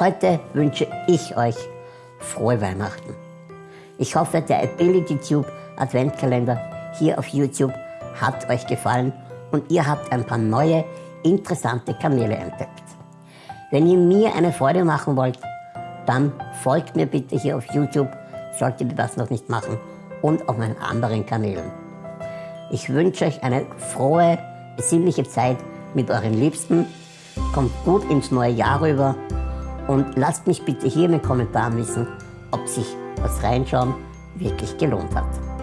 Heute wünsche ich euch frohe Weihnachten. Ich hoffe, der Ability Tube Adventkalender hier auf YouTube hat euch gefallen und ihr habt ein paar neue, interessante Kanäle entdeckt. Wenn ihr mir eine Freude machen wollt, dann folgt mir bitte hier auf YouTube, solltet ihr das noch nicht machen, und auf meinen anderen Kanälen. Ich wünsche euch eine frohe, besinnliche Zeit mit euren Liebsten. Kommt gut ins neue Jahr rüber und lasst mich bitte hier in den Kommentaren wissen, ob sich das Reinschauen wirklich gelohnt hat.